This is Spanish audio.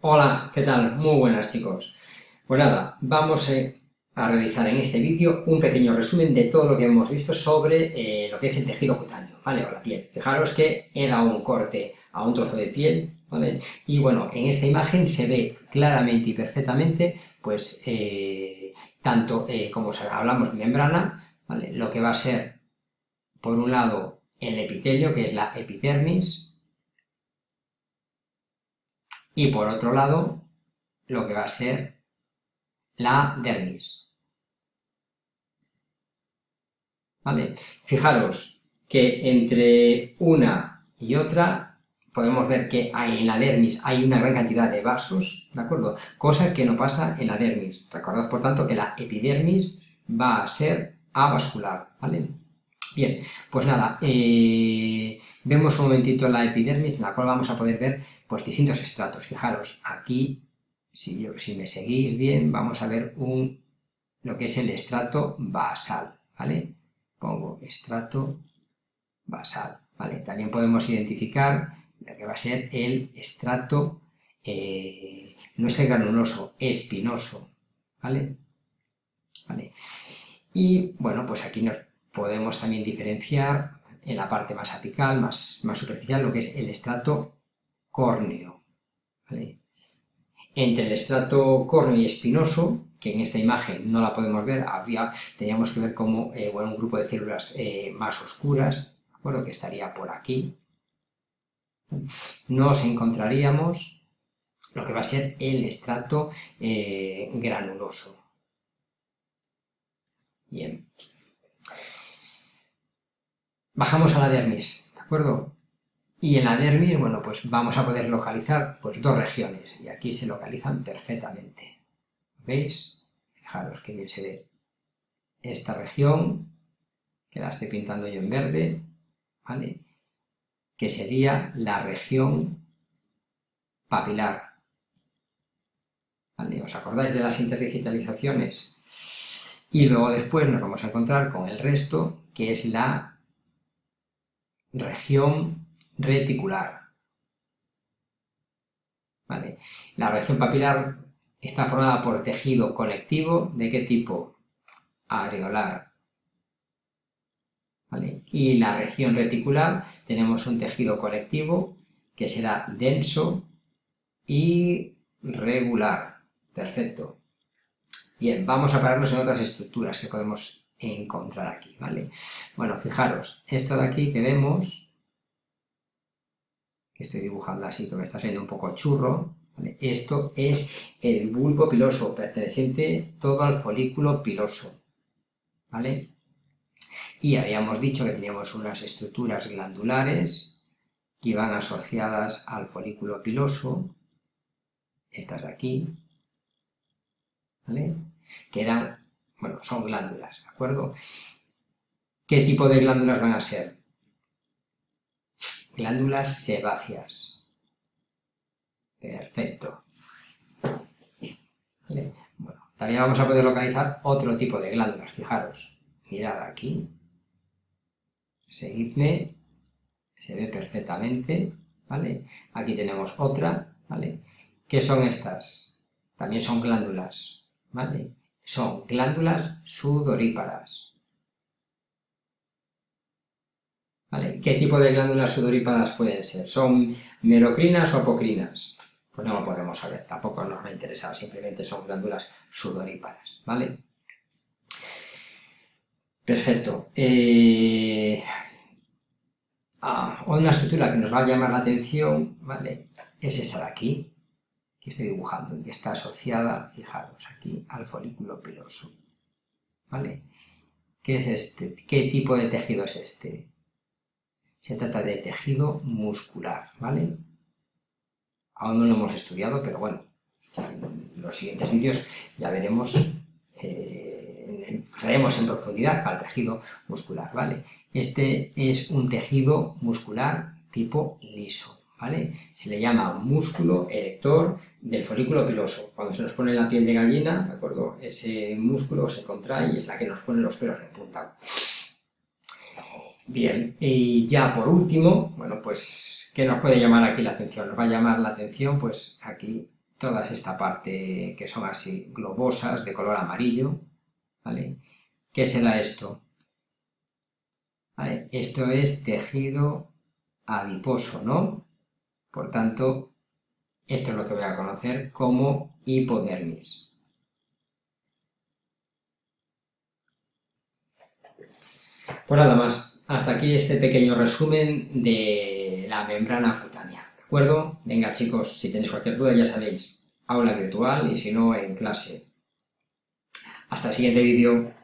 Hola, ¿qué tal? Muy buenas chicos. Pues nada, vamos a realizar en este vídeo un pequeño resumen de todo lo que hemos visto sobre eh, lo que es el tejido cutáneo, ¿vale? O la piel. Fijaros que he dado un corte a un trozo de piel, ¿vale? Y bueno, en esta imagen se ve claramente y perfectamente, pues, eh, tanto eh, como hablamos de membrana, ¿vale? Lo que va a ser, por un lado, el epitelio, que es la epidermis, y por otro lado, lo que va a ser la dermis. ¿Vale? Fijaros que entre una y otra podemos ver que hay, en la dermis hay una gran cantidad de vasos, ¿de acuerdo? Cosa que no pasa en la dermis. Recordad, por tanto, que la epidermis va a ser avascular, ¿vale? Bien, pues nada, eh, vemos un momentito la epidermis en la cual vamos a poder ver pues, distintos estratos. Fijaros, aquí, si, si me seguís bien, vamos a ver un, lo que es el estrato basal, ¿vale? Pongo estrato basal, ¿vale? También podemos identificar lo que va a ser el estrato, eh, no es el granuloso, espinoso, ¿vale? ¿vale? Y, bueno, pues aquí nos podemos también diferenciar en la parte más apical, más, superficial, lo que es el estrato córneo. Entre el estrato córneo y espinoso, que en esta imagen no la podemos ver, teníamos que ver como eh, un grupo de células eh, más oscuras, ¿de que estaría por aquí. Nos encontraríamos lo que va a ser el estrato eh, granuloso. Bien. Bajamos a la dermis, ¿de acuerdo? Y en la dermis, bueno, pues vamos a poder localizar pues dos regiones, y aquí se localizan perfectamente. ¿Veis? Fijaros que bien se ve esta región, que la estoy pintando yo en verde, ¿vale? Que sería la región papilar. ¿Vale? ¿Os acordáis de las interdigitalizaciones? Y luego después nos vamos a encontrar con el resto, que es la región reticular. La región papilar está formada por tejido conectivo, ¿de qué tipo? Areolar. Y la región reticular tenemos un tejido conectivo que será denso y regular. Perfecto. Bien, vamos a pararnos en otras estructuras que podemos encontrar aquí, ¿vale? Bueno, fijaros, esto de aquí que vemos, que estoy dibujando así, que me está saliendo un poco churro, Esto es el bulbo piloso, perteneciente todo al folículo piloso, ¿vale? Y habíamos dicho que teníamos unas estructuras glandulares que iban asociadas al folículo piloso, estas de aquí, ¿vale? Que eran bueno, son glándulas, ¿de acuerdo? ¿Qué tipo de glándulas van a ser? Glándulas sebáceas. Perfecto. Bueno, también vamos a poder localizar otro tipo de glándulas, fijaros. Mirad aquí. Seguidme. Se ve perfectamente, ¿vale? Aquí tenemos otra, ¿vale? ¿Qué son estas? También son glándulas, ¿vale? Son glándulas sudoríparas. ¿Qué tipo de glándulas sudoríparas pueden ser? ¿Son merocrinas o apocrinas? Pues no lo podemos saber, tampoco nos va a interesar, simplemente son glándulas sudoríparas, ¿vale? Perfecto. Eh... Ah, una estructura que nos va a llamar la atención, ¿vale? Es esta de aquí, estoy dibujando y está asociada, fijaros aquí, al folículo piloso. ¿Vale? ¿Qué es este? ¿Qué tipo de tejido es este? Se trata de tejido muscular, ¿vale? Aún no lo hemos estudiado, pero bueno, en los siguientes vídeos ya veremos, eh, en profundidad al tejido muscular, ¿vale? Este es un tejido muscular tipo liso, se le llama músculo erector del folículo piloso. Cuando se nos pone la piel de gallina, ¿de acuerdo? Ese músculo se contrae y es la que nos pone los pelos de punta. Bien, y ya por último, bueno, pues, ¿qué nos puede llamar aquí la atención? Nos va a llamar la atención, pues, aquí toda esta parte que son así globosas, de color amarillo, ¿vale? ¿Qué será esto? Esto es tejido adiposo, ¿no? Por tanto, esto es lo que voy a conocer como hipodermis. Pues nada más, hasta aquí este pequeño resumen de la membrana cutánea, ¿de acuerdo? Venga chicos, si tenéis cualquier duda ya sabéis, aula virtual y si no en clase. Hasta el siguiente vídeo.